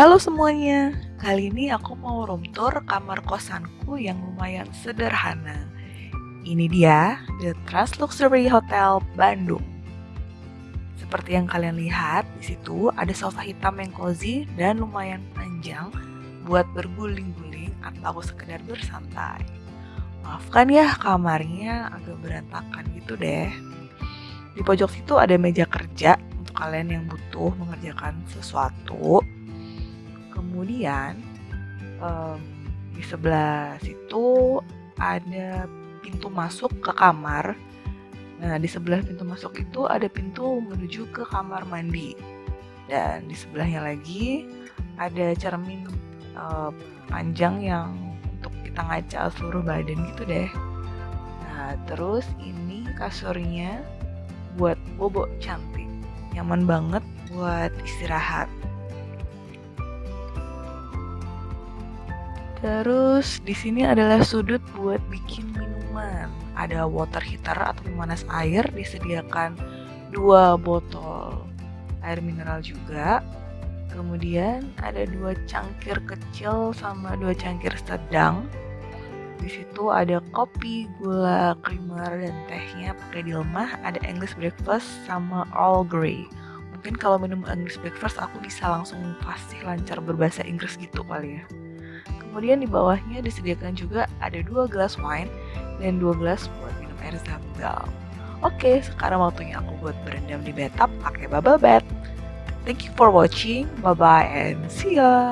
Halo semuanya, kali ini aku mau room tour kamar kosanku yang lumayan sederhana. Ini dia, The Trans Luxury Hotel Bandung. Seperti yang kalian lihat, di situ ada sofa hitam yang cozy dan lumayan panjang buat berguling-guling atau sekedar bersantai. Maafkan ya kamarnya agak berantakan gitu deh. Di pojok situ ada meja kerja untuk kalian yang butuh mengerjakan sesuatu kemudian um, di sebelah situ ada pintu masuk ke kamar. Nah di sebelah pintu masuk itu ada pintu menuju ke kamar mandi. Dan di sebelahnya lagi ada cermin uh, panjang yang untuk kita ngaca seluruh badan gitu deh. Nah terus ini kasurnya buat bobo cantik. Nyaman banget buat istirahat Terus di sini adalah sudut buat bikin minuman. Ada water heater atau pemanas air disediakan dua botol air mineral juga. Kemudian ada dua cangkir kecil sama dua cangkir sedang. Di situ ada kopi, gula, creamer, dan tehnya pakai di rumah. Ada English breakfast sama All Grey. Mungkin kalau minum English breakfast aku bisa langsung pasti lancar berbahasa Inggris gitu kali ya. Kemudian di bawahnya disediakan juga ada dua gelas wine dan dua gelas buat minum air zam-zam. Oke, sekarang waktunya aku buat berendam di bathtub pakai bubble bath. Thank you for watching. Bye bye and see ya.